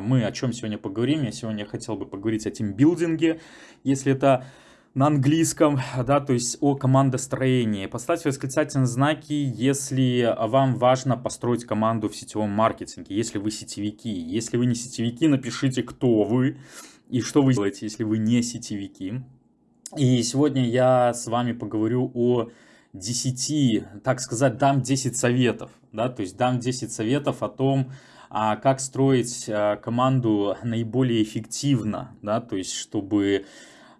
мы о чем сегодня поговорим. Я сегодня хотел бы поговорить о тимбилдинге, если это на английском, да, то есть о командостроении. Поставьте восклицательные знаки, если вам важно построить команду в сетевом маркетинге, если вы сетевики. Если вы не сетевики, напишите, кто вы и что вы делаете, если вы не сетевики. И сегодня я с вами поговорю о 10, так сказать, дам 10 советов, да, то есть дам 10 советов о том, а, как строить а, команду наиболее эффективно, да, то есть чтобы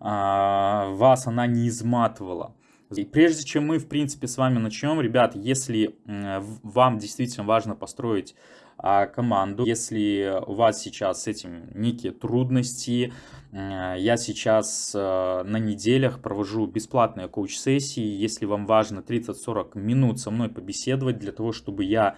а, вас она не изматывала. И прежде чем мы, в принципе, с вами начнем, ребят, если вам действительно важно построить а, команду. Если у вас сейчас с этим некие трудности, я сейчас на неделях провожу бесплатные коуч-сессии. Если вам важно 30-40 минут со мной побеседовать для того, чтобы я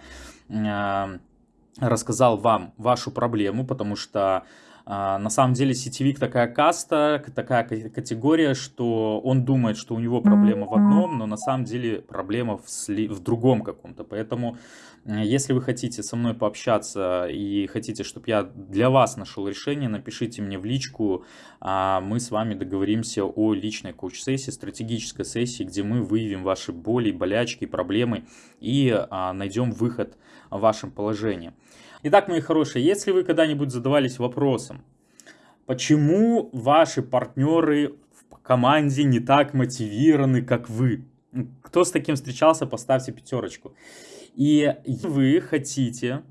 рассказал вам вашу проблему, потому что на самом деле сетевик такая каста, такая категория, что он думает, что у него проблема в одном, но на самом деле проблема в, сли... в другом каком-то. Поэтому, если вы хотите со мной пообщаться и хотите, чтобы я для вас нашел решение, напишите мне в личку, а мы с вами договоримся о личной коуч-сессии, стратегической сессии, где мы выявим ваши боли, болячки, проблемы и а, найдем выход в вашем положении. Итак, мои хорошие, если вы когда-нибудь задавались вопросом, почему ваши партнеры в команде не так мотивированы, как вы? Кто с таким встречался, поставьте пятерочку. И вы хотите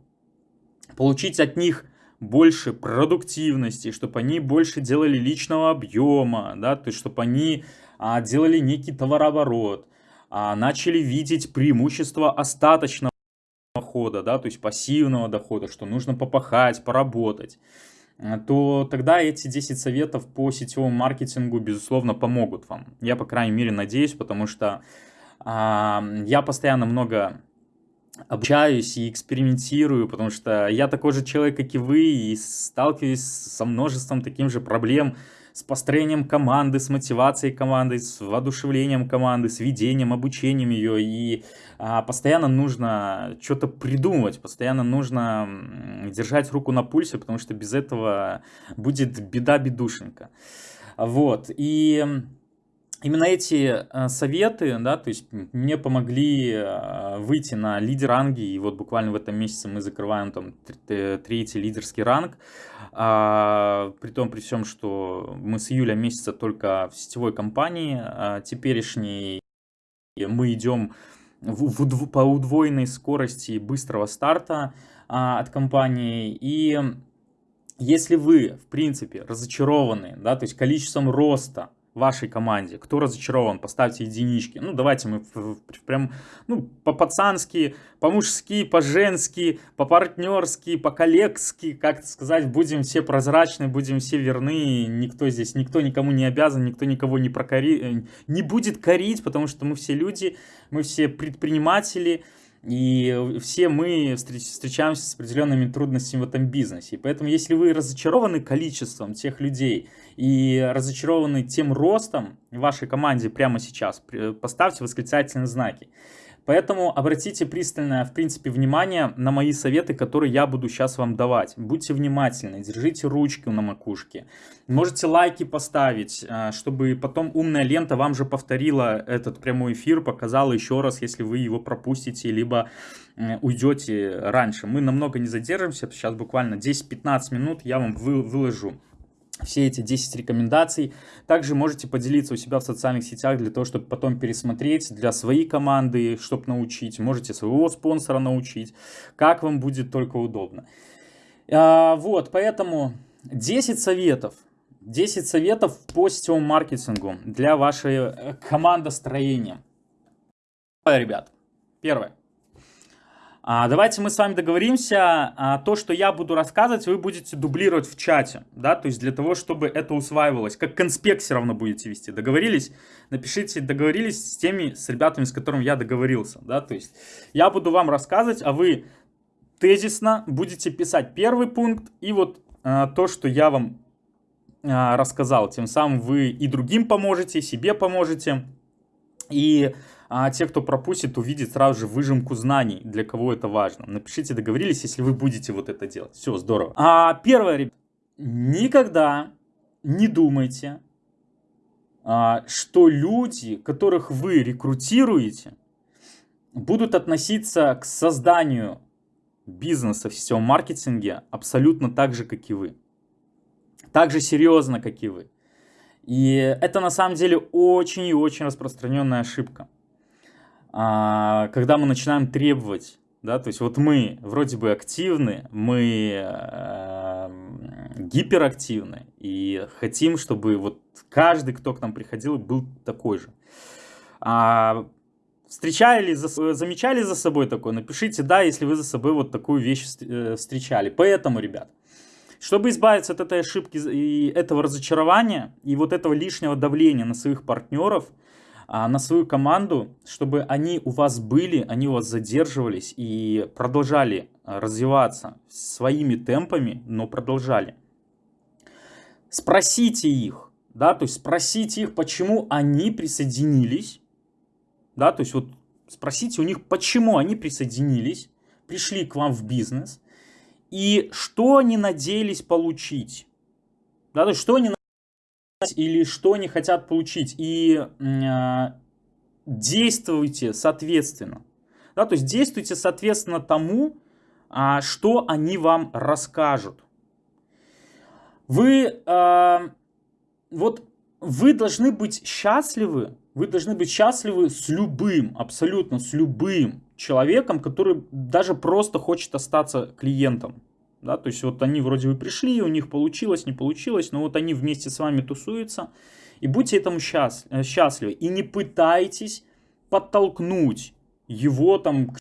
получить от них больше продуктивности, чтобы они больше делали личного объема, да, то есть чтобы они а, делали некий товарооборот, а, начали видеть преимущество остаточного дохода, да, то есть пассивного дохода, что нужно попахать, поработать, э, то тогда эти 10 советов по сетевому маркетингу, безусловно, помогут вам. Я, по крайней мере, надеюсь, потому что а, я постоянно много обучаюсь и экспериментирую, потому что я такой же человек, как и вы, и сталкиваюсь со множеством таких же проблем, с построением команды, с мотивацией команды, с воодушевлением команды, с ведением, обучением ее. И а, постоянно нужно что-то придумывать, постоянно нужно держать руку на пульсе, потому что без этого будет беда-бедушенька. Вот. И именно эти э, советы, да, то есть мне помогли э, выйти на лидер ранги, и вот буквально в этом месяце мы закрываем там третий лидерский ранг, а, при том, при всем, что мы с июля месяца только в сетевой компании а, теперешней, мы идем в, в, по удвоенной скорости быстрого старта а, от компании, и если вы, в принципе, разочарованы, да, то есть количеством роста, вашей команде. Кто разочарован, поставьте единички. Ну, давайте мы прям, ну, по-пацански, по-мужски, по-женски, по-партнерски, по-коллегски, как сказать, будем все прозрачны, будем все верны. Никто здесь, никто никому не обязан, никто никого не прокори, э, не будет корить, потому что мы все люди, мы все предприниматели, и все мы встречаемся с определенными трудностями в этом бизнесе. И поэтому, если вы разочарованы количеством тех людей и разочарованы тем ростом в вашей команде прямо сейчас, поставьте восклицательные знаки. Поэтому обратите пристальное, в принципе, внимание на мои советы, которые я буду сейчас вам давать. Будьте внимательны, держите ручки на макушке. Можете лайки поставить, э, чтобы потом умная лента вам же повторила этот прямой эфир, показала еще раз, если вы его пропустите, либо э, уйдете раньше. Мы намного не задержимся, сейчас буквально 10-15 минут я вам выложу все эти 10 рекомендаций. Также можете поделиться у себя в социальных сетях для того, чтобы потом пересмотреть для своей команды, чтобы научить. Можете своего спонсора научить, как вам будет только удобно. А, вот, поэтому 10 советов. 10 советов по сетевому маркетингу для вашей э, командостроения. Ребят, первое. А, давайте мы с вами договоримся, а, то, что я буду рассказывать, вы будете дублировать в чате, да, то есть для того, чтобы это усваивалось, как конспект все равно будете вести, договорились? Напишите, договорились с теми, с ребятами, с которыми я договорился, да, то есть я буду вам рассказывать, а вы тезисно будете писать первый пункт и вот а, то, что я вам рассказал, тем самым вы и другим поможете, и себе поможете, и а те, кто пропустит, увидят сразу же выжимку знаний, для кого это важно. Напишите, договорились, если вы будете вот это делать. Все, здорово. А первое, ребят, никогда не думайте, а, что люди, которых вы рекрутируете, будут относиться к созданию бизнеса в сетевом маркетинге абсолютно так же, как и вы. Так же серьезно, как и вы. И это на самом деле очень и очень распространенная ошибка. А, когда мы начинаем требовать, да, то есть вот мы вроде бы активны, мы э, гиперактивны и хотим, чтобы вот каждый, кто к нам приходил, был такой же. А, встречали, за, замечали за собой такое? Напишите «да», если вы за собой вот такую вещь э, встречали. Поэтому, ребят, чтобы избавиться от этой ошибки и этого разочарования, и вот этого лишнего давления на своих партнеров, на свою команду, чтобы они у вас были, они у вас задерживались и продолжали а, развиваться своими темпами, но продолжали. Спросите их, да, то есть спросите их, почему они присоединились, да, то есть вот спросите у них, почему они присоединились, пришли к вам в бизнес, и что они надеялись получить, да, то есть что они или что они хотят получить. И э, действуйте соответственно. Да, то есть действуйте соответственно тому, э, что они вам расскажут. Вы, э, вот, вы должны быть счастливы, вы должны быть счастливы с любым, абсолютно с любым человеком, который даже просто хочет остаться клиентом. Да, то есть вот они вроде бы пришли, у них получилось, не получилось, но вот они вместе с вами тусуются. И будьте этому э, счастливы. И не пытайтесь подтолкнуть его там,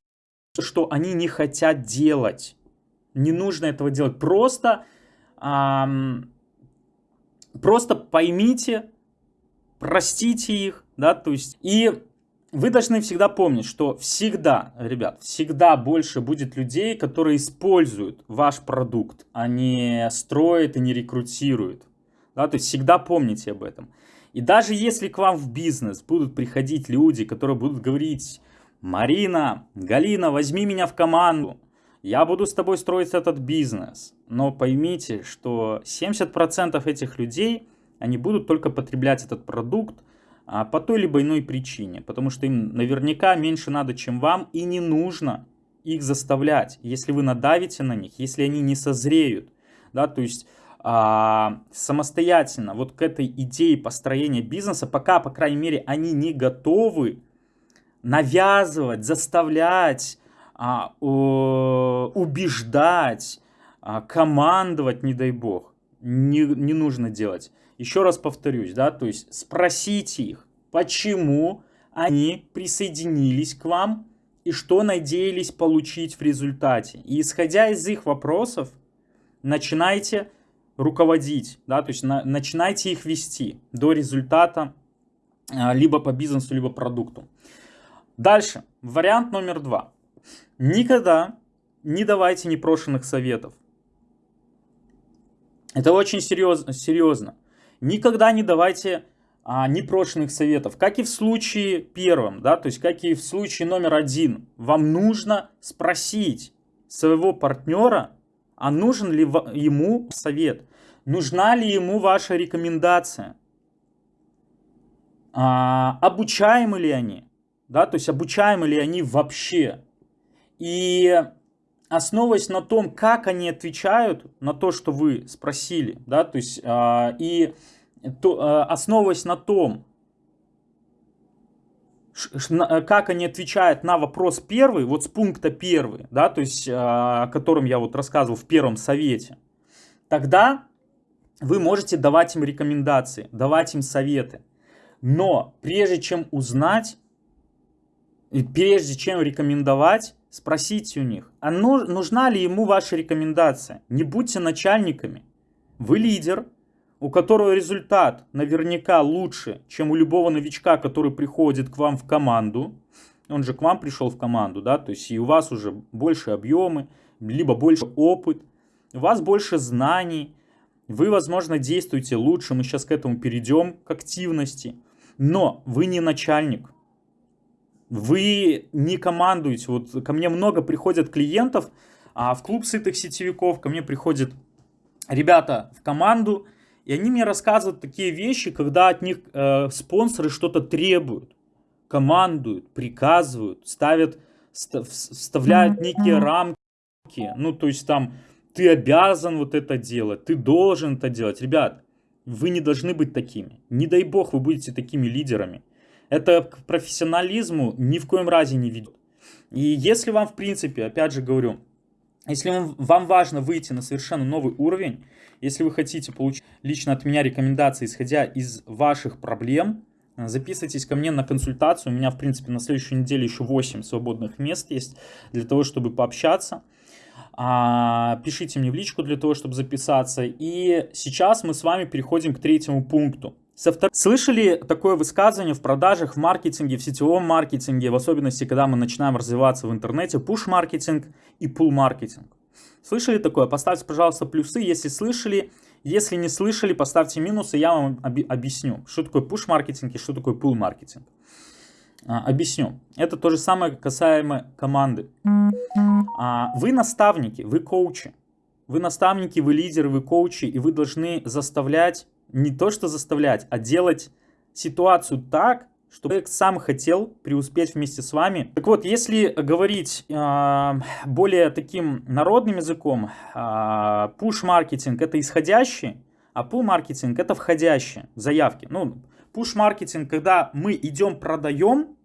что они не хотят делать. Не нужно этого делать. Просто, эм, просто поймите, простите их, да, то есть и вы должны всегда помнить, что всегда, ребят, всегда больше будет людей, которые используют ваш продукт, а не строят и не рекрутируют. Да, то есть всегда помните об этом. И даже если к вам в бизнес будут приходить люди, которые будут говорить, Марина, Галина, возьми меня в команду, я буду с тобой строить этот бизнес. Но поймите, что 70% этих людей, они будут только потреблять этот продукт, по той либо иной причине, потому что им наверняка меньше надо, чем вам, и не нужно их заставлять, если вы надавите на них, если они не созреют, да, то есть а, самостоятельно вот к этой идее построения бизнеса, пока, по крайней мере, они не готовы навязывать, заставлять, а, убеждать, а, командовать, не дай бог, не, не нужно делать. Еще раз повторюсь, да, то есть спросите их, почему они присоединились к вам и что надеялись получить в результате. И исходя из их вопросов, начинайте руководить, да, то есть на, начинайте их вести до результата а, либо по бизнесу, либо продукту. Дальше, вариант номер два. Никогда не давайте непрошенных советов. Это очень серьезно. серьезно. Никогда не давайте а, непрошенных советов. Как и в случае первом, да, то есть как и в случае номер один. Вам нужно спросить своего партнера, а нужен ли ему совет, нужна ли ему ваша рекомендация, а, обучаемы ли они, да, то есть обучаемы ли они вообще. И основываясь на том, как они отвечают на то, что вы спросили, да, то есть э, и то, э, основываясь на том, как они отвечают на вопрос первый, вот с пункта первый, да, то есть, о котором я вот рассказывал в первом совете, тогда вы можете давать им рекомендации, давать им советы. Но прежде чем узнать, прежде чем рекомендовать, Спросите у них, а нужна ли ему ваша рекомендация? Не будьте начальниками. Вы лидер, у которого результат наверняка лучше, чем у любого новичка, который приходит к вам в команду. Он же к вам пришел в команду, да, то есть и у вас уже больше объемы, либо больше опыт, у вас больше знаний, вы, возможно, действуете лучше, мы сейчас к этому перейдем, к активности, но вы не начальник. Вы не командуете. Вот ко мне много приходят клиентов, а в клуб сытых сетевиков ко мне приходят ребята в команду, и они мне рассказывают такие вещи, когда от них э, спонсоры что-то требуют, командуют, приказывают, ставят, вставляют некие рамки. Ну, то есть там ты обязан вот это делать, ты должен это делать. Ребят, вы не должны быть такими. Не дай бог вы будете такими лидерами. Это к профессионализму ни в коем разе не ведет. И если вам, в принципе, опять же говорю, если вам важно выйти на совершенно новый уровень, если вы хотите получить лично от меня рекомендации, исходя из ваших проблем, записывайтесь ко мне на консультацию. У меня, в принципе, на следующей неделе еще 8 свободных мест есть для того, чтобы пообщаться. А, пишите мне в личку для того, чтобы записаться. И сейчас мы с вами переходим к третьему пункту. Слышали такое высказывание в продажах, в маркетинге, в сетевом маркетинге, в особенности, когда мы начинаем развиваться в интернете, push-маркетинг и pull-маркетинг. Слышали такое? Поставьте, пожалуйста, плюсы, если слышали. Если не слышали, поставьте минусы, я вам объясню, что такое push-маркетинг и что такое pull-маркетинг. А, объясню. Это то же самое касаемо команды. А, вы наставники, вы коучи. Вы наставники, вы лидеры, вы коучи, и вы должны заставлять не то что заставлять, а делать ситуацию так, чтобы человек сам хотел преуспеть вместе с вами. Так вот, если говорить э, более таким народным языком, э, push-маркетинг это исходящий, а pull-маркетинг это входящие заявки. Ну, push-маркетинг, когда мы идем продаем,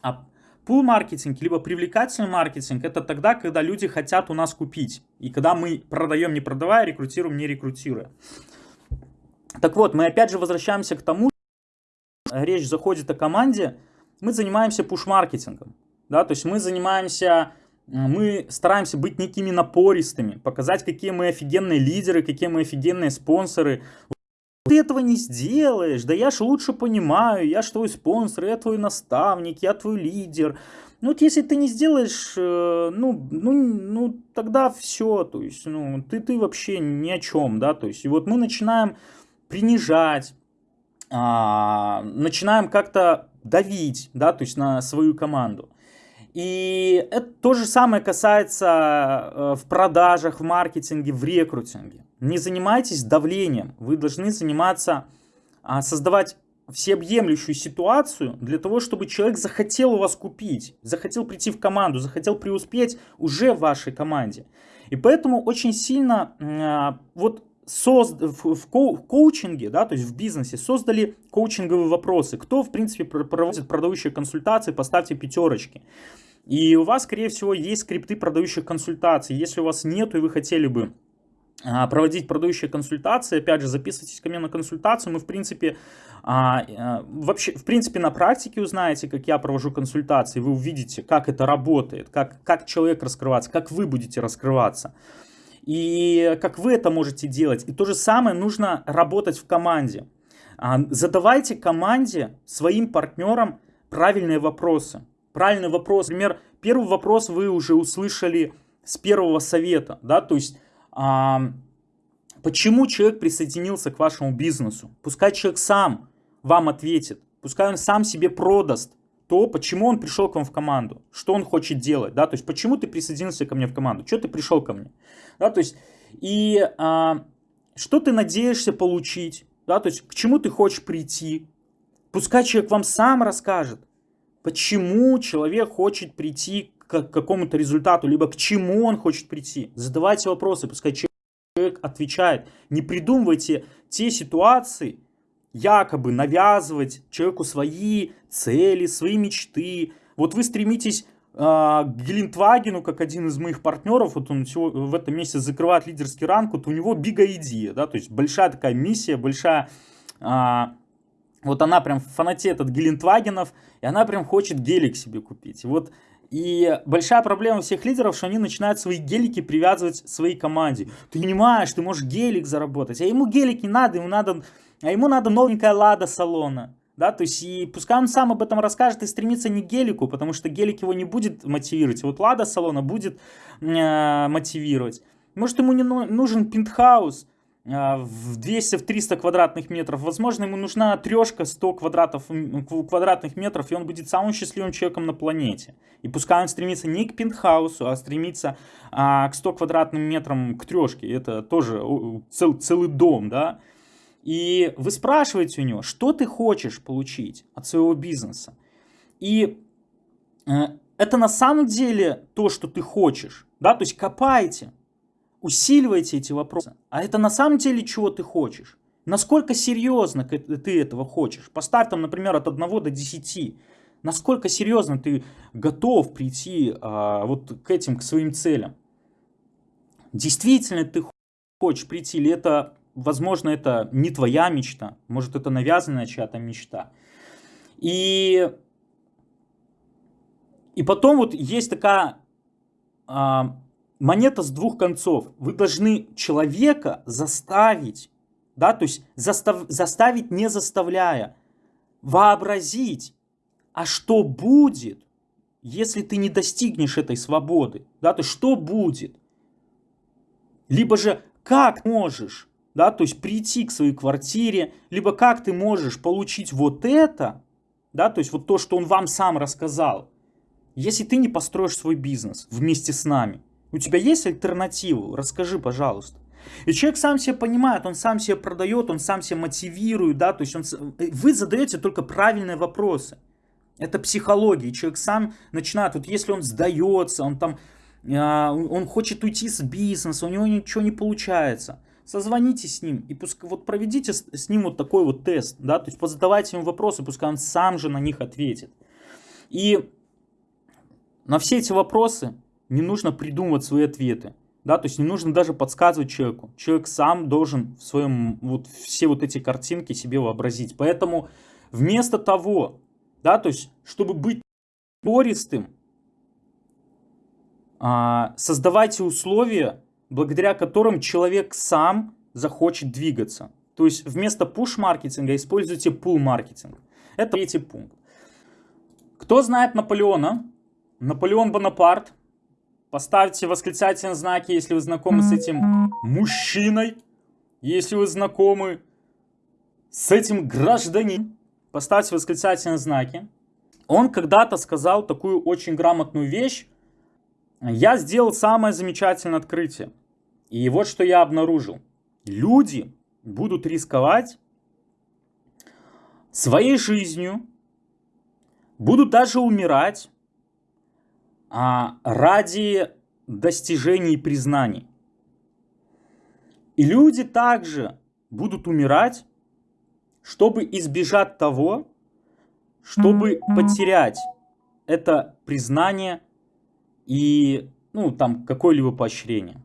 а pull-маркетинг, либо привлекательный маркетинг, это тогда, когда люди хотят у нас купить. И когда мы продаем не продавая, рекрутируем не рекрутируя. Так вот, мы опять же возвращаемся к тому, речь заходит о команде, мы занимаемся пуш-маркетингом. Да, то есть мы занимаемся, мы стараемся быть некими напористыми, показать, какие мы офигенные лидеры, какие мы офигенные спонсоры. Ты этого не сделаешь, да я ж лучше понимаю, я ж твой спонсор, я твой наставник, я твой лидер. Ну вот если ты не сделаешь, э, ну, ну, ну тогда все, то есть, ну, ты, ты вообще ни о чем, да, то есть, и вот мы начинаем принижать, а, начинаем как-то давить, да, то есть на свою команду. И это то же самое касается э, в продажах, в маркетинге, в рекрутинге. Не занимайтесь давлением, вы должны заниматься, а, создавать всеобъемлющую ситуацию для того, чтобы человек захотел у вас купить, захотел прийти в команду, захотел преуспеть уже в вашей команде. И поэтому очень сильно а, вот созд... в, ко... коучинге, да, то есть в бизнесе создали коучинговые вопросы. Кто, в принципе, проводит продающие консультации, поставьте пятерочки. И у вас, скорее всего, есть скрипты продающих консультаций. Если у вас нет и вы хотели бы а, проводить продающие консультации, опять же, записывайтесь ко мне на консультацию, мы, в принципе, а, а, вообще, в принципе, на практике узнаете, как я провожу консультации, вы увидите, как это работает, как, как человек раскрывается, как вы будете раскрываться и как вы это можете делать. И то же самое нужно работать в команде. А, задавайте команде, своим партнерам правильные вопросы. Правильный вопрос. Например, первый вопрос вы уже услышали с первого совета. Да? То есть, а, почему человек присоединился к вашему бизнесу? Пускай человек сам вам ответит. Пускай он сам себе продаст то почему он пришел к вам в команду, что он хочет делать, да, то есть почему ты присоединился ко мне в команду, что ты пришел ко мне, да, то есть и а, что ты надеешься получить, да, то есть к чему ты хочешь прийти, пускай человек вам сам расскажет, почему человек хочет прийти к какому-то результату, либо к чему он хочет прийти, задавайте вопросы, пускай человек отвечает, не придумывайте те ситуации, якобы навязывать человеку свои цели, свои мечты. Вот вы стремитесь э, к Гелендвагену, как один из моих партнеров, вот он в этом месяце закрывает лидерский ранг, вот у него бига идея, да, то есть большая такая миссия, большая, э, вот она прям фанатеет от Гелендвагенов, и она прям хочет гелик себе купить. Вот и большая проблема всех лидеров, что они начинают свои гелики привязывать своей команде. Ты понимаешь, ты можешь гелик заработать, а ему гелик не надо, ему надо а ему надо новенькая лада салона. Да, то есть, и пускай он сам об этом расскажет и стремится не к гелику, потому что гелик его не будет мотивировать. Вот лада салона будет э, мотивировать. Может, ему не нужен пентхаус, а, в 200-300 квадратных метров. Возможно, ему нужна трешка 100 квадратов, квадратных метров, и он будет самым счастливым человеком на планете. И пускай он стремится не к пентхаусу, а стремится а, к 100 квадратным метрам к трешке. Это тоже цел, целый дом, да. И вы спрашиваете у него, что ты хочешь получить от своего бизнеса. И э, это на самом деле то, что ты хочешь. Да? То есть копайте усиливайте эти вопросы. А это на самом деле чего ты хочешь? Насколько серьезно ты этого хочешь? Поставь там, например, от 1 до 10. Насколько серьезно ты готов прийти а, вот к этим, к своим целям? Действительно ты хочешь прийти, или это, возможно, это не твоя мечта, может, это навязанная чья-то мечта. И, и потом вот есть такая а, монета с двух концов. Вы должны человека заставить, да, то есть застав, заставить не заставляя, вообразить, а что будет, если ты не достигнешь этой свободы, да, то что будет? Либо же как можешь, да, то есть прийти к своей квартире, либо как ты можешь получить вот это, да, то есть вот то, что он вам сам рассказал, если ты не построишь свой бизнес вместе с нами. У тебя есть альтернатива? Расскажи, пожалуйста. И человек сам себя понимает, он сам себя продает, он сам себя мотивирует, да, то есть он, вы задаете только правильные вопросы. Это психология, человек сам начинает, вот если он сдается, он там, а, он хочет уйти с бизнеса, у него ничего не получается, созвоните с ним и пускай, вот проведите с, с ним вот такой вот тест, да, то есть позадавайте ему вопросы, пускай он сам же на них ответит. И на все эти вопросы не нужно придумывать свои ответы. Да, то есть не нужно даже подсказывать человеку. Человек сам должен в своем, вот все вот эти картинки себе вообразить. Поэтому вместо того, да, то есть чтобы быть пористым, а, создавайте условия, благодаря которым человек сам захочет двигаться. То есть вместо push-маркетинга используйте pull-маркетинг. Это третий пункт. Кто знает Наполеона? Наполеон Бонапарт Поставьте восклицательные знаки, если вы знакомы с этим мужчиной. Если вы знакомы с этим гражданином, поставьте восклицательные знаки. Он когда-то сказал такую очень грамотную вещь. Я сделал самое замечательное открытие. И вот что я обнаружил. Люди будут рисковать своей жизнью, будут даже умирать а ради достижений и признаний. И люди также будут умирать, чтобы избежать того, чтобы потерять это признание и ну, там какое-либо поощрение.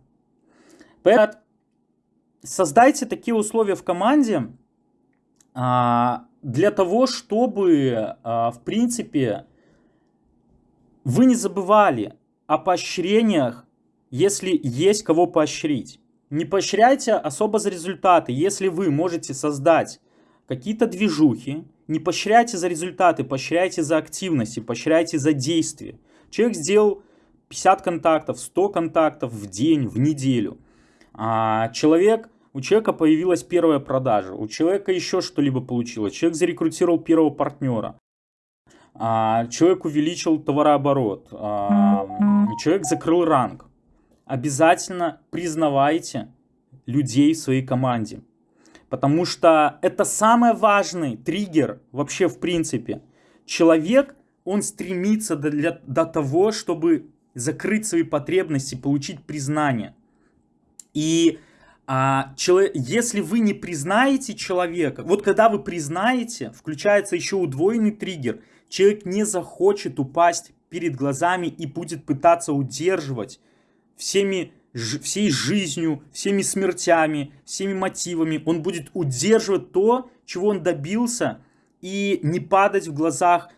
Создайте такие условия в команде а, для того, чтобы, а, в принципе, вы не забывали о поощрениях, если есть кого поощрить. Не поощряйте особо за результаты, если вы можете создать какие-то движухи, не поощряйте за результаты, поощряйте за активности, поощряйте за действия. Человек сделал 50 контактов, 100 контактов в день, в неделю. А человек, у человека появилась первая продажа, у человека еще что-либо получилось, человек зарекрутировал первого партнера. А, человек увеличил товарооборот, а, человек закрыл ранг. Обязательно признавайте людей в своей команде. Потому что это самый важный триггер вообще в принципе. Человек, он стремится до, для, до того, чтобы закрыть свои потребности, получить признание. И а, человек, если вы не признаете человека, вот когда вы признаете, включается еще удвоенный триггер – Человек не захочет упасть перед глазами и будет пытаться удерживать всеми, всей жизнью, всеми смертями, всеми мотивами. Он будет удерживать то, чего он добился, и не падать в глазах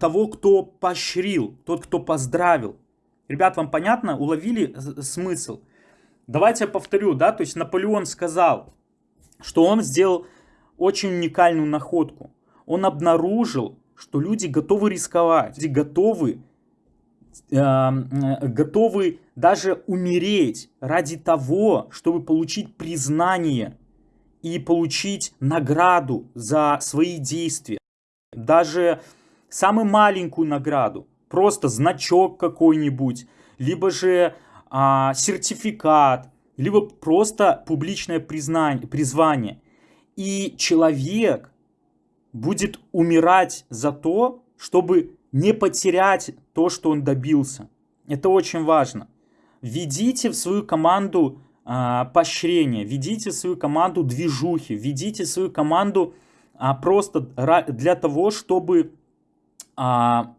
того, кто поощрил, тот, кто поздравил. Ребят, вам понятно? Уловили смысл? Давайте я повторю, да, то есть Наполеон сказал, что он сделал очень уникальную находку. Он обнаружил, что люди готовы рисковать, люди готовы, э, готовы даже умереть ради того, чтобы получить признание и получить награду за свои действия. Даже самую маленькую награду, просто значок какой-нибудь, либо же а, сертификат, либо просто публичное признание, призвание. И человек будет умирать за то, чтобы не потерять то, что он добился. Это очень важно. Введите в свою команду а, поощрение, введите в свою команду движухи, введите в свою команду а, просто для того, чтобы а,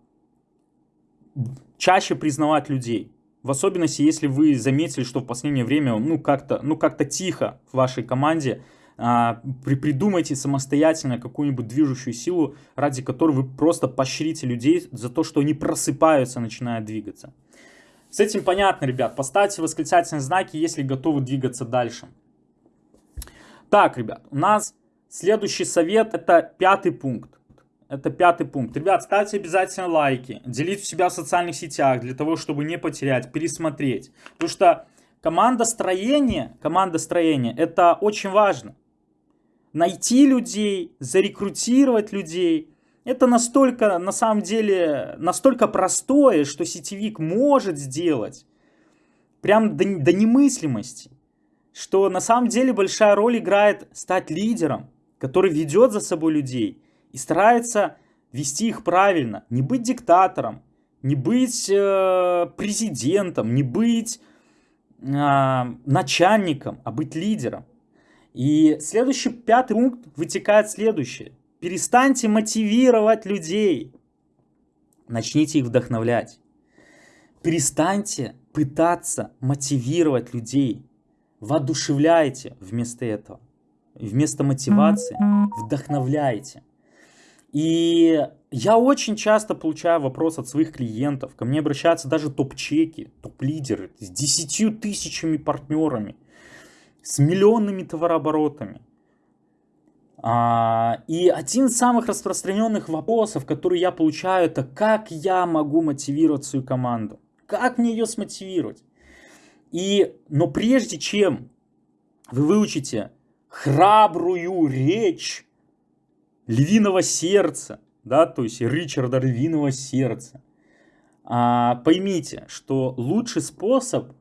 чаще признавать людей. В особенности, если вы заметили, что в последнее время ну как-то ну как тихо в вашей команде, а, при, придумайте самостоятельно какую-нибудь движущую силу, ради которой вы просто поощрите людей за то, что они просыпаются, начинают двигаться. С этим понятно, ребят. Поставьте восклицательные знаки, если готовы двигаться дальше. Так, ребят, у нас следующий совет, это пятый пункт. Это пятый пункт. Ребят, ставьте обязательно лайки, делите себя в социальных сетях для того, чтобы не потерять, пересмотреть. Потому что команда строения, команда строения, это очень важно. Найти людей, зарекрутировать людей, это настолько, на самом деле, настолько простое, что сетевик может сделать. Прям до, до немыслимости. Что на самом деле большая роль играет стать лидером, который ведет за собой людей и старается вести их правильно. Не быть диктатором, не быть э, президентом, не быть э, начальником, а быть лидером. И следующий, пятый пункт вытекает следующее. Перестаньте мотивировать людей. Начните их вдохновлять. Перестаньте пытаться мотивировать людей. Воодушевляйте вместо этого. Вместо мотивации вдохновляйте. И я очень часто получаю вопрос от своих клиентов. Ко мне обращаются даже топ-чеки, топ-лидеры с 10 тысячами партнерами, с миллионными товарооборотами. А, и один из самых распространенных вопросов, которые я получаю, это как я могу мотивировать свою команду? Как мне ее смотивировать? И, но прежде чем вы выучите храбрую речь львиного сердца, да, то есть Ричарда львиного сердца, а, поймите, что лучший способ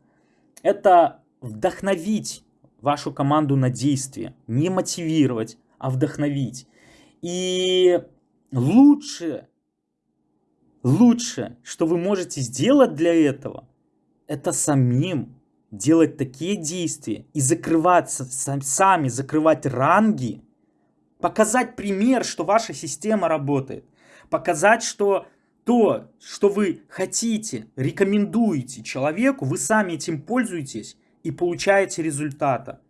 это вдохновить вашу команду на действие, не мотивировать, а вдохновить. И лучше, лучше, что вы можете сделать для этого, это самим делать такие действия и закрываться, сами закрывать ранги, показать пример, что ваша система работает, показать, что то, что вы хотите, рекомендуете человеку, вы сами этим пользуетесь и получаете результата.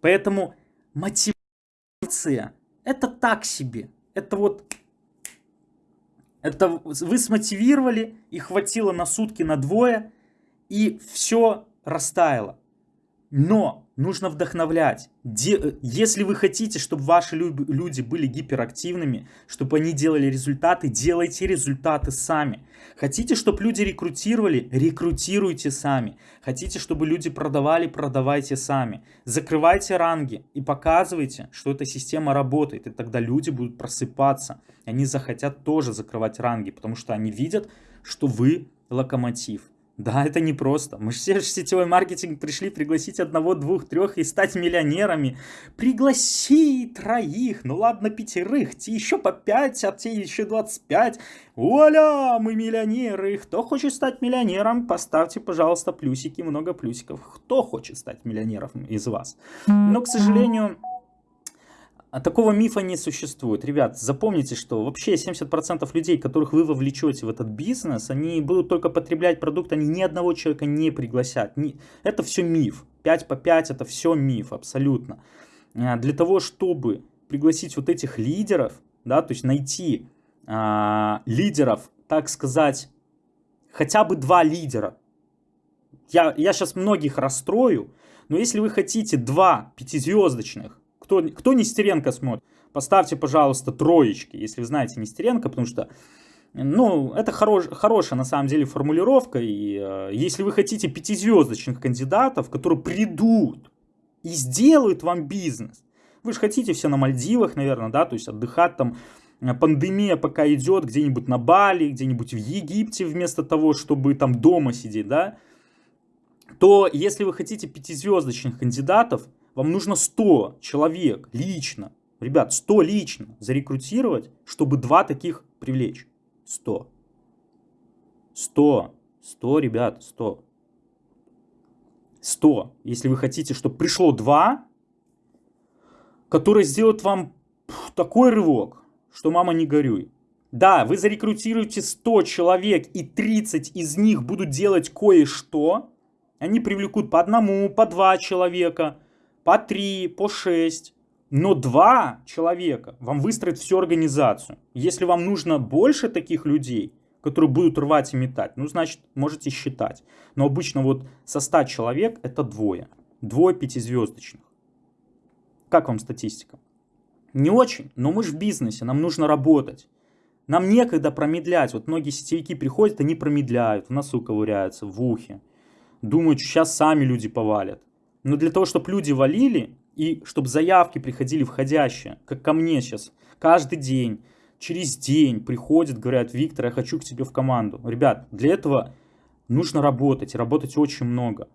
Поэтому мотивация это так себе. Это вот... Это вы смотивировали, и хватило на сутки, на двое, и все растаяло. Но нужно вдохновлять. Де, если вы хотите, чтобы ваши люди были гиперактивными, чтобы они делали результаты, делайте результаты сами. Хотите, чтобы люди рекрутировали, рекрутируйте сами. Хотите, чтобы люди продавали, продавайте сами. Закрывайте ранги и показывайте, что эта система работает. И тогда люди будут просыпаться. Они захотят тоже закрывать ранги, потому что они видят, что вы локомотив. Да, это не просто. Мы же все в сетевой маркетинг пришли пригласить одного, двух, трех и стать миллионерами. Пригласи троих, ну ладно, пятерых, те еще по пять, а те еще 25. Вуаля, мы миллионеры. Кто хочет стать миллионером, поставьте, пожалуйста, плюсики, много плюсиков. Кто хочет стать миллионером из вас? Но, к сожалению... А такого мифа не существует. Ребят, запомните, что вообще 70% людей, которых вы вовлечете в этот бизнес, они будут только потреблять продукт, они ни одного человека не пригласят. Это все миф. 5 по 5 это все миф, абсолютно. А, для того, чтобы пригласить вот этих лидеров, да, то есть найти а, лидеров, так сказать, хотя бы два лидера. Я, я сейчас многих расстрою, но если вы хотите два пятизвездочных, кто, кто Нестеренко смотрит, поставьте, пожалуйста, троечки, если вы знаете Нестеренко, потому что, ну, это хорош, хорошая на самом деле формулировка, и э, если вы хотите пятизвездочных кандидатов, которые придут и сделают вам бизнес, Вы же хотите все на Мальдивах, наверное, да, то есть отдыхать там. Э, пандемия пока идет где-нибудь на Бали, где-нибудь в Египте вместо того, чтобы там дома сидеть, да. То если вы хотите пятизвездочных кандидатов, вам нужно 100 человек лично, ребят, 100 лично зарекрутировать, чтобы два таких привлечь. 100. 100. 100, ребят, 100. 100. Если вы хотите, чтобы пришло 2, которые сделают вам такой рывок, что мама не горюй. Да, вы зарекрутируете 100 человек, и 30 из них будут делать кое-что. Они привлекут по одному, по два человека, по три, по шесть. Но два человека вам выстроят всю организацию. Если вам нужно больше таких людей, которые будут рвать и метать, ну, значит, можете считать. Но обычно вот со 100 человек это двое. Двое пятизвездочных. Как вам статистика? Не очень, но мы же в бизнесе, нам нужно работать. Нам некогда промедлять. Вот многие сетевики приходят, они промедляют, в носу ковыряются, в ухе. Думают, сейчас сами люди повалят. Но для того, чтобы люди валили, и чтобы заявки приходили входящие, как ко мне сейчас, каждый день, через день приходят, говорят, Виктор, я хочу к тебе в команду. Ребят, для этого нужно работать, работать очень много.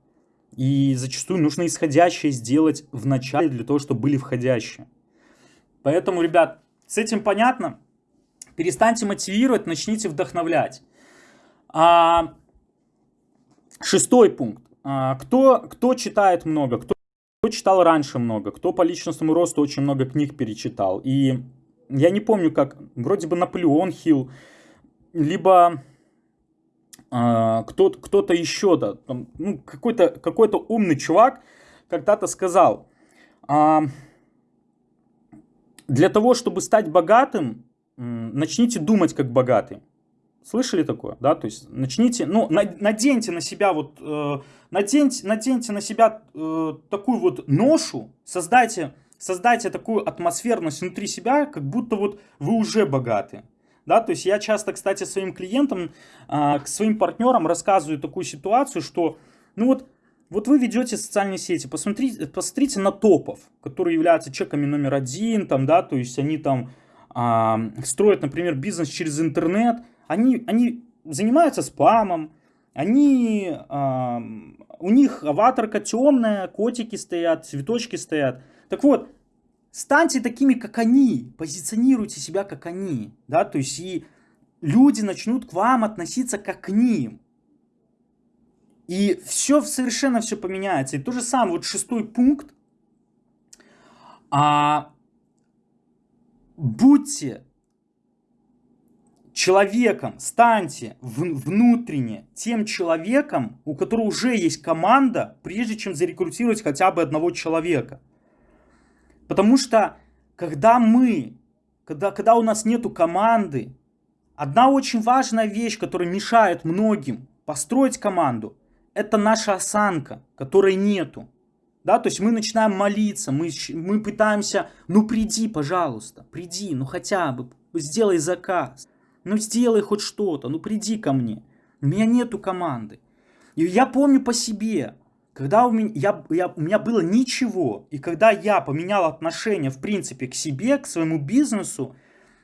И зачастую нужно исходящее сделать в начале для того, чтобы были входящие. Поэтому, ребят, с этим понятно. Перестаньте мотивировать, начните вдохновлять. А, шестой пункт. А, кто, кто читает много, кто кто читал раньше много, кто по личностному росту очень много книг перечитал. И я не помню, как, вроде бы Наполеон Хилл, либо э, кто-то кто еще, да, там, ну, какой-то какой умный чувак когда-то сказал, э, для того, чтобы стать богатым, э, начните думать как богатый. Слышали такое, да? То есть начните, ну, наденьте на себя вот, э, наденьте, наденьте на себя э, такую вот ношу, создайте, создайте такую атмосферность внутри себя, как будто вот вы уже богаты. Да, то есть я часто, кстати, своим клиентам, э, к своим партнерам рассказываю такую ситуацию, что, ну вот, вот вы ведете социальные сети, посмотрите, посмотрите на топов, которые являются чеками номер один, там, да, то есть они там э, строят, например, бизнес через интернет, они, они занимаются спамом, они, э, у них аватарка темная, котики стоят, цветочки стоят. Так вот, станьте такими, как они, позиционируйте себя, как они, да, то есть и люди начнут к вам относиться как к ним. И все совершенно все поменяется. И то же самое, вот шестой пункт. А, будьте человеком, станьте внутренне тем человеком, у которого уже есть команда, прежде чем зарекрутировать хотя бы одного человека. Потому что, когда мы, когда, когда у нас нету команды, одна очень важная вещь, которая мешает многим построить команду, это наша осанка, которой нету. Да, то есть мы начинаем молиться, мы, мы пытаемся, ну приди, пожалуйста, приди, ну хотя бы, сделай заказ. Ну сделай хоть что-то, ну приди ко мне. У меня нету команды. И я помню по себе, когда у меня, я, я, у меня было ничего, и когда я поменял отношение, в принципе, к себе, к своему бизнесу,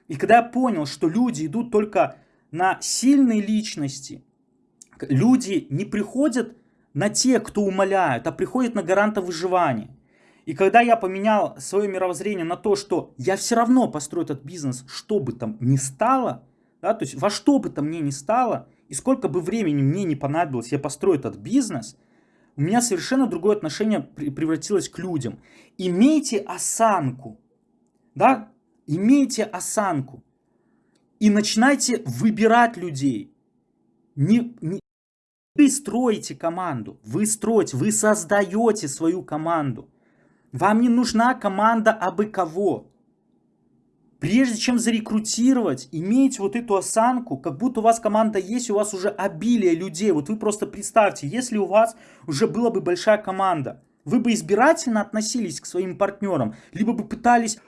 и когда я понял, что люди идут только на сильные личности, люди не приходят на тех, кто умоляют, а приходят на гаранта выживания. И когда я поменял свое мировоззрение на то, что я все равно построю этот бизнес, что бы там ни стало, да, то есть во что бы то мне ни стало, и сколько бы времени мне не понадобилось, я построю этот бизнес, у меня совершенно другое отношение превратилось к людям. Имейте осанку, да, имейте осанку. И начинайте выбирать людей. Не, не, вы строите команду, вы строите, вы создаете свою команду. Вам не нужна команда абы кого. Прежде чем зарекрутировать, имейте вот эту осанку, как будто у вас команда есть, у вас уже обилие людей. Вот вы просто представьте, если у вас уже была бы большая команда, вы бы избирательно относились к своим партнерам, либо бы пытались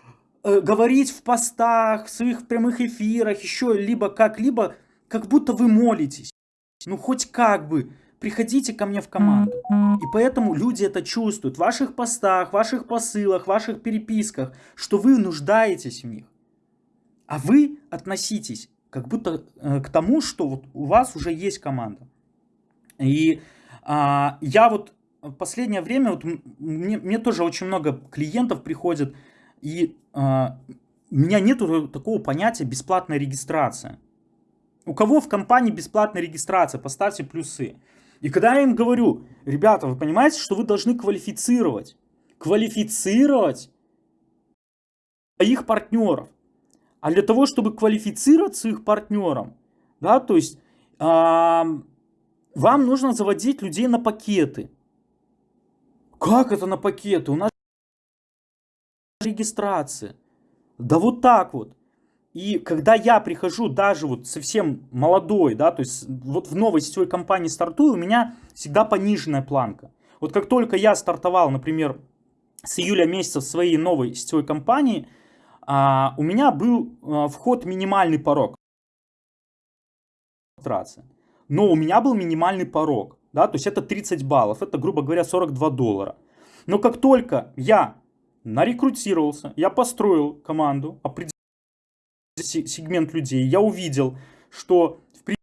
э, говорить в постах, в своих прямых эфирах, еще либо как-либо, как будто вы молитесь. Ну хоть как бы приходите ко мне в команду. И поэтому люди это чувствуют в ваших постах, ваших посылах, ваших переписках, что вы нуждаетесь в них. А вы относитесь как будто э, к тому, что вот у вас уже есть команда. И а, я вот в последнее время, вот мне, мне тоже очень много клиентов приходит, и а, у меня нет такого понятия бесплатная регистрация. У кого в компании бесплатная регистрация? Поставьте плюсы. И когда я им говорю, ребята, вы понимаете, что вы должны квалифицировать, квалифицировать своих партнеров. А для того, чтобы квалифицировать своих партнеров, да, то есть э, вам нужно заводить людей на пакеты. Как это на пакеты? У нас регистрация. Да вот так вот. И когда я прихожу даже вот совсем молодой, да, то есть вот в новой сетевой компании стартую, у меня всегда пониженная планка. Вот как только я стартовал, например, с июля месяца в своей новой сетевой компании, а, у меня был а, вход минимальный порог. Но у меня был минимальный порог, да, то есть это 30 баллов, это, грубо говоря, 42 доллара. Но как только я нарекрутировался, я построил команду, определил сегмент людей, я увидел, что в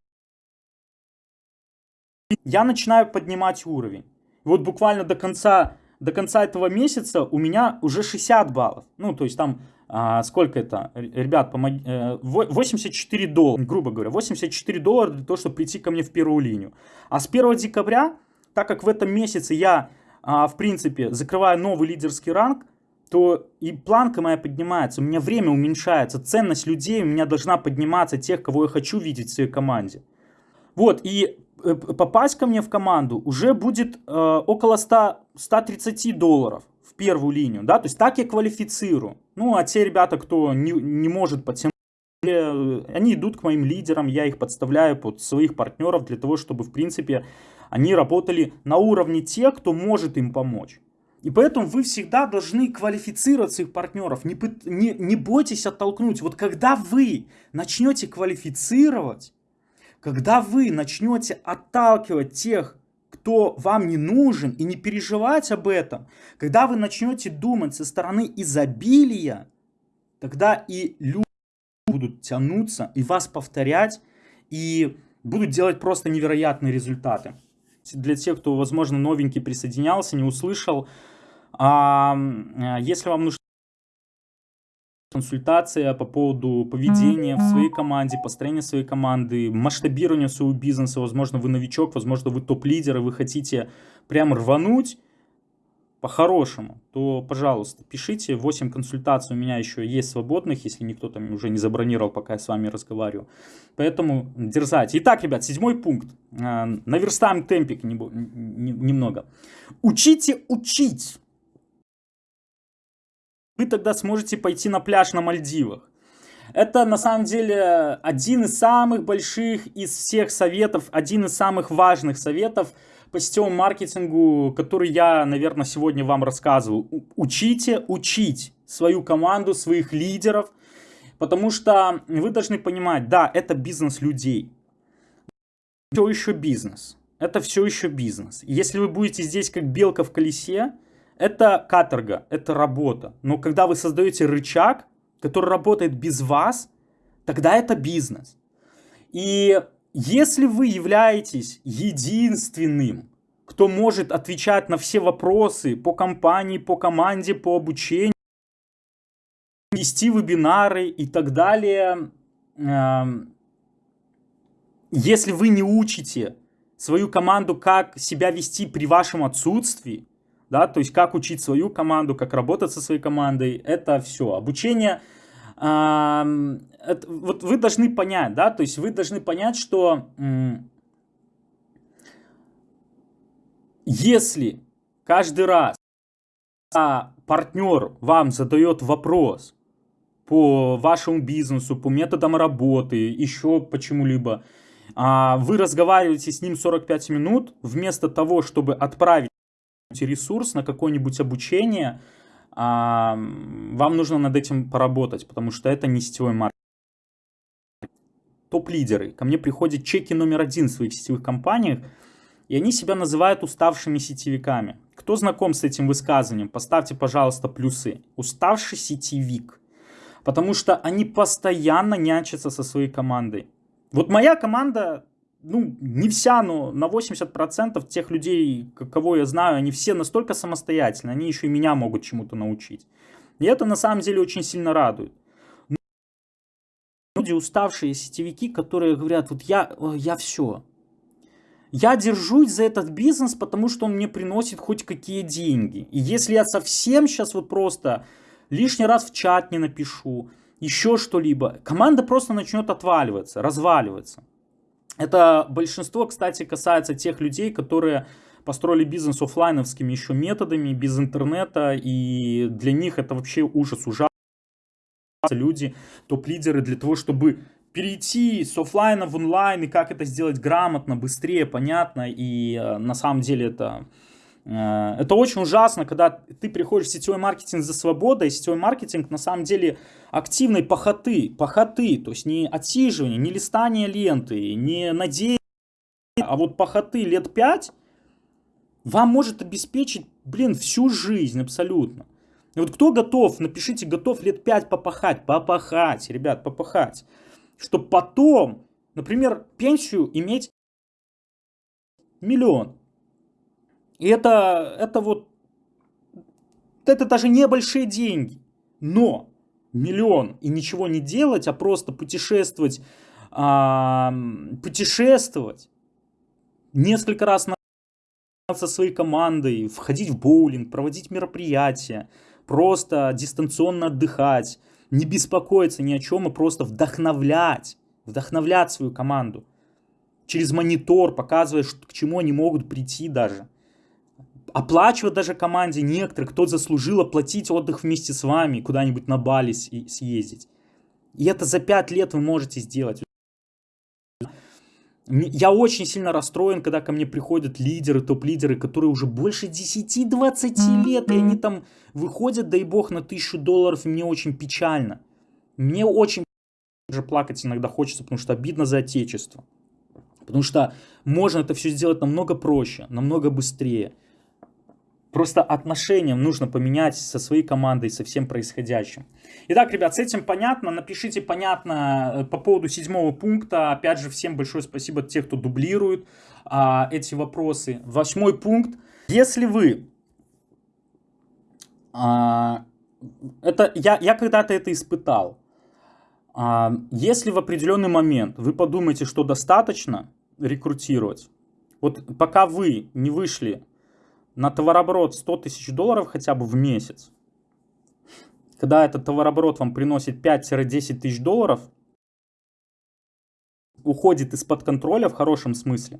я начинаю поднимать уровень. Вот буквально до конца, до конца этого месяца у меня уже 60 баллов. Ну, то есть там, а, сколько это, ребят, помоги, 84 э, доллара, грубо говоря, 84 доллара для того, чтобы прийти ко мне в первую линию. А с 1 декабря, так как в этом месяце я, а, в принципе, закрываю новый лидерский ранг, то и планка моя поднимается, у меня время уменьшается, ценность людей у меня должна подниматься, тех, кого я хочу видеть в своей команде. Вот, и попасть ко мне в команду уже будет э, около 100, 130 долларов в первую линию, да, то есть так я квалифицирую. Ну, а те ребята, кто не, не может потянуть, э, они идут к моим лидерам, я их подставляю под своих партнеров для того, чтобы, в принципе, они работали на уровне тех, кто может им помочь. И поэтому вы всегда должны квалифицировать своих партнеров. Не, не, не бойтесь оттолкнуть. Вот когда вы начнете квалифицировать, когда вы начнете отталкивать тех, кто вам не нужен, и не переживать об этом, когда вы начнете думать со стороны изобилия, тогда и люди будут тянуться и вас повторять, и будут делать просто невероятные результаты для тех, кто, возможно, новенький присоединялся, не услышал. А, если вам нужна консультация по поводу поведения в своей команде, построения своей команды, масштабирования своего бизнеса, возможно, вы новичок, возможно, вы топ-лидер, и вы хотите прям рвануть, по-хорошему, то, пожалуйста, пишите. 8 консультаций у меня еще есть свободных, если никто там уже не забронировал, пока я с вами разговариваю. Поэтому дерзайте. Итак, ребят, седьмой пункт. А, наверстаем темпик немного. Учите учить. Вы тогда сможете пойти на пляж на Мальдивах. Это на самом деле один из самых больших из всех советов, один из самых важных советов – по сетевому маркетингу, который я, наверное, сегодня вам рассказывал. Учите учить свою команду, своих лидеров, потому что вы должны понимать, да, это бизнес людей. Все еще бизнес. Это все еще бизнес. Если вы будете здесь как белка в колесе, это каторга, это работа. Но когда вы создаете рычаг, который работает без вас, тогда это бизнес. И если вы являетесь единственным, кто может отвечать на все вопросы по компании, по команде, по обучению, вести вебинары и так далее, эм, если вы не учите свою команду, как себя вести при вашем отсутствии, да, то есть как учить свою команду, как работать со своей командой, это все. Обучение это, вот вы должны понять, да, то есть вы должны понять, что если каждый раз а партнер вам задает вопрос по вашему бизнесу, по методам работы, еще почему-либо, а вы разговариваете с ним 45 минут, вместо того, чтобы отправить ресурс на какое-нибудь обучение, вам нужно над этим поработать, потому что это не сетевой маркетинг. Топ-лидеры. Ко мне приходят чеки номер один в своих сетевых компаниях. и они себя называют уставшими сетевиками. Кто знаком с этим высказыванием, поставьте, пожалуйста, плюсы. Уставший сетевик. Потому что они постоянно нянчатся со своей командой. Вот моя команда, ну, не вся, но на 80% тех людей, кого я знаю, они все настолько самостоятельны, они еще и меня могут чему-то научить. И это на самом деле очень сильно радует. Люди, уставшие сетевики, которые говорят, вот я, я все, я держусь за этот бизнес, потому что он мне приносит хоть какие деньги. И если я совсем сейчас вот просто лишний раз в чат не напишу, еще что-либо, команда просто начнет отваливаться, разваливаться. Это большинство, кстати, касается тех людей, которые построили бизнес офлайновскими еще методами, без интернета, и для них это вообще ужас, ужасно. Люди, топ-лидеры для того, чтобы перейти с офлайна в онлайн, и как это сделать грамотно, быстрее, понятно, и э, на самом деле это... Э, это очень ужасно, когда ты приходишь в сетевой маркетинг за свободой, сетевой маркетинг на самом деле активной похоты, похоты, то есть не отсиживание, не листание ленты, не надеяние, а вот похоты лет 5 вам может обеспечить, блин, всю жизнь абсолютно. И вот кто готов, напишите, готов лет 5 попахать, попахать, ребят, попахать чтобы потом, например, пенсию иметь миллион. И это, это вот, это даже небольшие деньги. Но миллион и ничего не делать, а просто путешествовать, а, путешествовать несколько раз на со своей командой, входить в боулинг, проводить мероприятия, просто дистанционно отдыхать, не беспокоиться ни о чем и просто вдохновлять, вдохновлять свою команду. Через монитор, показывая, к чему они могут прийти даже. Оплачивать даже команде некоторых, кто заслужил оплатить отдых вместе с вами, куда-нибудь на Бали съездить. И это за 5 лет вы можете сделать. Я очень сильно расстроен, когда ко мне приходят лидеры, топ-лидеры, которые уже больше 10-20 лет, и они там выходят, дай бог, на тысячу долларов, и мне очень печально. Мне очень даже плакать иногда хочется, потому что обидно за отечество. Потому что можно это все сделать намного проще, намного быстрее. Просто отношениям нужно поменять со своей командой, со всем происходящим. Итак, ребят, с этим понятно. Напишите понятно э, по поводу седьмого пункта. Опять же, всем большое спасибо тех, кто дублирует а, эти вопросы. Восьмой пункт. Если вы... А, это, я, я когда-то это испытал. А, если в определенный момент вы подумаете, что достаточно рекрутировать, вот пока вы не вышли на товарооборот 100 тысяч долларов хотя бы в месяц, когда этот товарооборот вам приносит 5-10 тысяч долларов, уходит из-под контроля в хорошем смысле,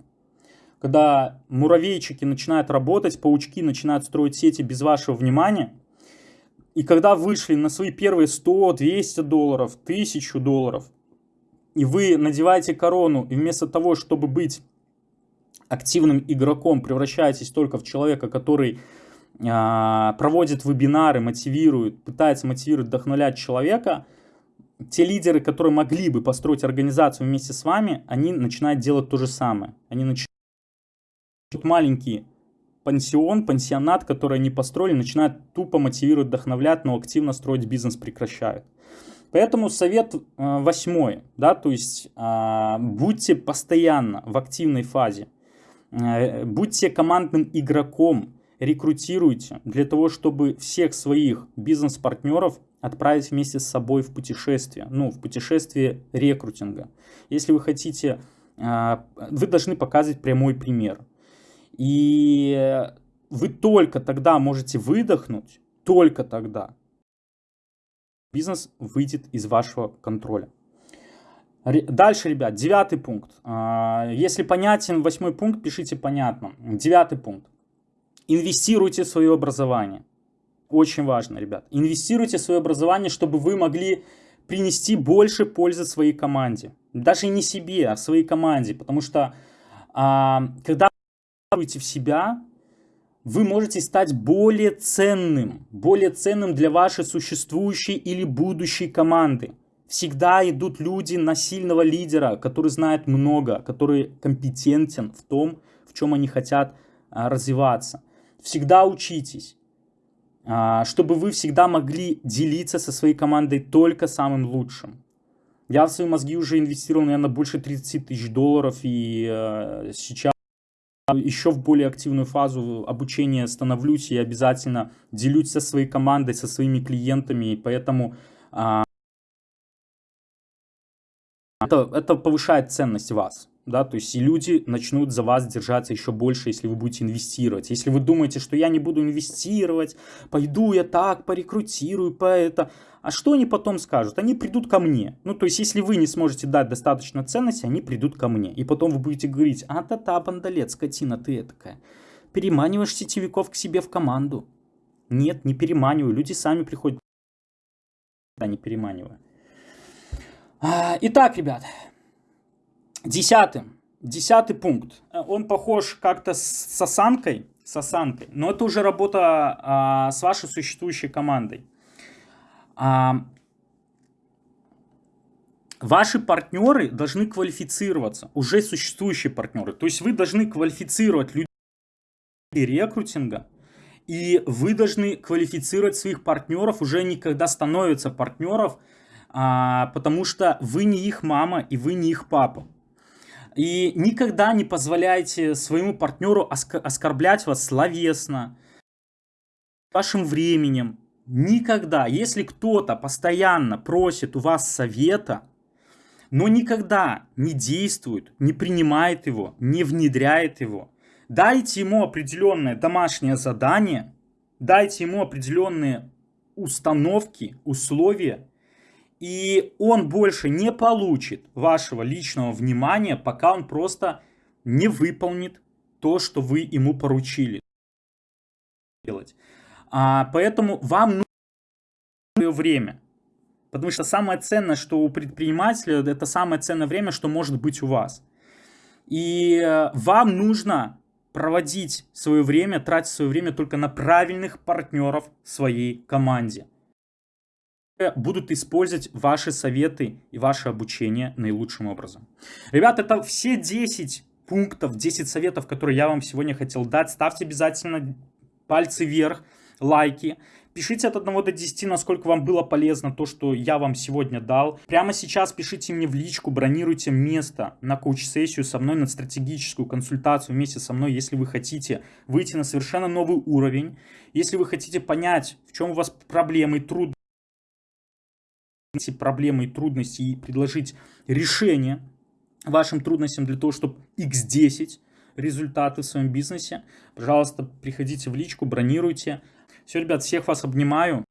когда муравейчики начинают работать, паучки начинают строить сети без вашего внимания, и когда вышли на свои первые 100, 200 долларов, 1000 долларов, и вы надеваете корону, и вместо того, чтобы быть активным игроком превращаетесь только в человека, который э, проводит вебинары, мотивирует, пытается мотивировать, вдохновлять человека, те лидеры, которые могли бы построить организацию вместе с вами, они начинают делать то же самое. Они начинают маленький пансион, пансионат, который они построили, начинают тупо мотивировать, вдохновлять, но активно строить бизнес прекращают. Поэтому совет э, восьмой, да, то есть э, будьте постоянно в активной фазе. Э, будьте командным игроком, рекрутируйте для того, чтобы всех своих бизнес-партнеров отправить вместе с собой в путешествие, ну, в путешествие рекрутинга. Если вы хотите, э, вы должны показывать прямой пример. И вы только тогда можете выдохнуть, только тогда бизнес выйдет из вашего контроля. Дальше, ребят, девятый пункт. А, если понятен восьмой пункт, пишите понятно. Девятый пункт. Инвестируйте в свое образование. Очень важно, ребят. Инвестируйте в свое образование, чтобы вы могли принести больше пользы своей команде. Даже не себе, а своей команде. Потому что а, когда вы инвестируете в себя, вы можете стать более ценным. Более ценным для вашей существующей или будущей команды. Всегда идут люди на сильного лидера, который знает много, который компетентен в том, в чем они хотят а, развиваться. Всегда учитесь, а, чтобы вы всегда могли делиться со своей командой только самым лучшим. Я в свои мозги уже инвестировал, наверное, больше 30 тысяч долларов, и э, сейчас еще в более активную фазу обучения становлюсь и обязательно делюсь со своей командой, со своими клиентами, и поэтому э, это, это повышает ценность вас да, то есть и люди начнут за вас держаться еще больше, если вы будете инвестировать. Если вы думаете, что я не буду инвестировать, пойду я так, порекрутирую, по это, а что они потом скажут? Они придут ко мне. Ну, то есть, если вы не сможете дать достаточно ценности, они придут ко мне. И потом вы будете говорить, а та-та, бандалет, скотина ты такая. Переманиваешь сетевиков к себе в команду. Нет, не переманиваю. Люди сами приходят. Да, не переманиваю. А, итак, ребят, Десятый. Десятый пункт. Он похож как-то с осанкой, с осанкой, но это уже работа а, с вашей существующей командой. А, ваши партнеры должны квалифицироваться, уже существующие партнеры. То есть вы должны квалифицировать людей рекрутинга, и вы должны квалифицировать своих партнеров, уже никогда становятся партнеров, а, потому что вы не их мама и вы не их папа. И никогда не позволяйте своему партнеру оскорблять вас словесно, вашим временем. Никогда. Если кто-то постоянно просит у вас совета, но никогда не действует, не принимает его, не внедряет его, дайте ему определенное домашнее задание, дайте ему определенные установки, условия, и он больше не получит вашего личного внимания, пока он просто не выполнит то, что вы ему поручили делать. А, поэтому вам нужно время. Потому что самое ценное, что у предпринимателя, это самое ценное время, что может быть у вас. И э, вам нужно проводить свое время, тратить свое время только на правильных партнеров своей команде будут использовать ваши советы и ваше обучение наилучшим образом. Ребята, это все 10 пунктов, 10 советов, которые я вам сегодня хотел дать. Ставьте обязательно пальцы вверх, лайки. Пишите от 1 до 10, насколько вам было полезно то, что я вам сегодня дал. Прямо сейчас пишите мне в личку, бронируйте место на коуч-сессию со мной, на стратегическую консультацию вместе со мной, если вы хотите выйти на совершенно новый уровень. Если вы хотите понять, в чем у вас проблемы, трудности эти проблемы и трудности и предложить решение вашим трудностям для того, чтобы x10 результаты в своем бизнесе, пожалуйста, приходите в личку, бронируйте. Все, ребят, всех вас обнимаю.